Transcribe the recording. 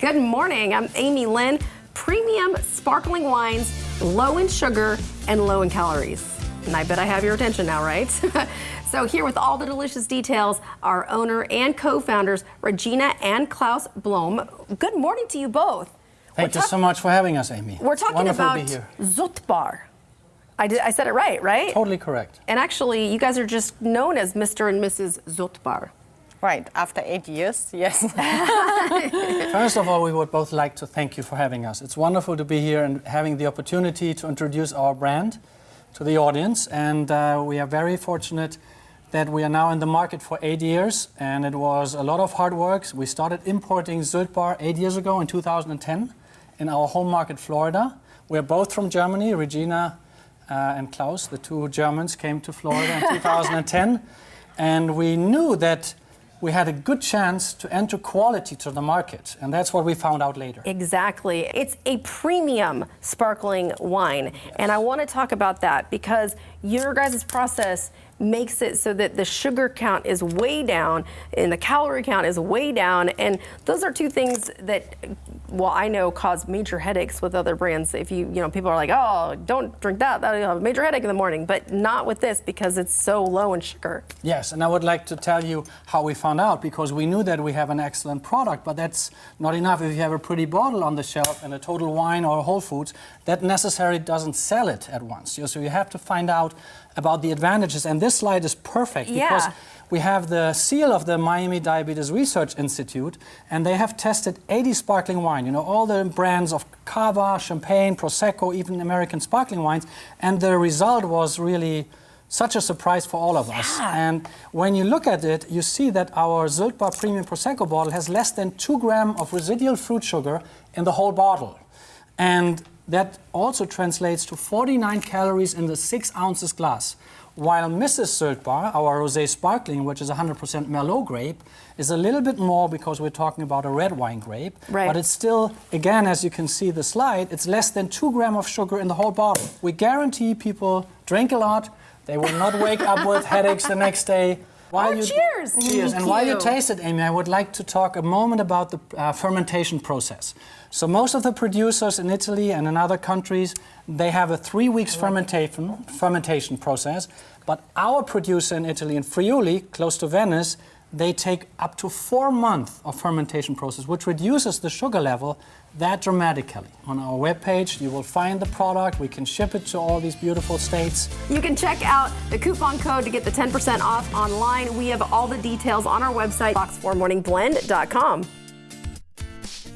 Good morning. I'm Amy Lynn. Premium sparkling wines, low in sugar and low in calories. And I bet I have your attention now, right? so here with all the delicious details, our owner and co-founders, Regina and Klaus Blom. Good morning to you both. Thank you so much for having us, Amy. We're talking Wonderful about. Zutbar. I, did, I said it right, right? Totally correct. And actually, you guys are just known as Mr. and Mrs. Zutbar. Right, after eight years, yes. First of all, we would both like to thank you for having us. It's wonderful to be here and having the opportunity to introduce our brand to the audience. And uh, we are very fortunate that we are now in the market for eight years. And it was a lot of hard work. We started importing Zültbar eight years ago in 2010 in our home market, Florida. We're both from Germany. Regina uh, and Klaus, the two Germans, came to Florida in 2010. And we knew that we had a good chance to enter quality to the market. And that's what we found out later. Exactly. It's a premium sparkling wine. Yes. And I want to talk about that because your guys' process makes it so that the sugar count is way down and the calorie count is way down. And those are two things that, well, I know cause major headaches with other brands. If you, you know, people are like, oh, don't drink that, that'll have a major headache in the morning, but not with this because it's so low in sugar. Yes, and I would like to tell you how we found out because we knew that we have an excellent product, but that's not enough. If you have a pretty bottle on the shelf and a Total Wine or Whole Foods, that necessarily doesn't sell it at once. So you have to find out about the advantages. And this slide is perfect yeah. because we have the seal of the Miami Diabetes Research Institute, and they have tested 80 sparkling wine, you know, all the brands of Cava, Champagne, Prosecco, even American sparkling wines, and the result was really such a surprise for all of yeah. us. And when you look at it, you see that our Zültbar Premium Prosecco bottle has less than two gram of residual fruit sugar in the whole bottle. And that also translates to 49 calories in the 6 ounces glass. While Mrs. Zültbar, our rosé sparkling, which is 100% Merlot grape, is a little bit more because we're talking about a red wine grape. Right. But it's still, again, as you can see the slide, it's less than 2 gram of sugar in the whole bottle. We guarantee people drink a lot, they will not wake up with headaches the next day. While oh, you, cheers! Cheers. and while you taste it, Amy, I would like to talk a moment about the uh, fermentation process. So most of the producers in Italy and in other countries, they have a three weeks fermentation, fermentation process. But our producer in Italy, in Friuli, close to Venice, they take up to four months of fermentation process, which reduces the sugar level that dramatically. On our webpage, you will find the product. We can ship it to all these beautiful states. You can check out the coupon code to get the 10% off online. We have all the details on our website, fox4morningblend.com.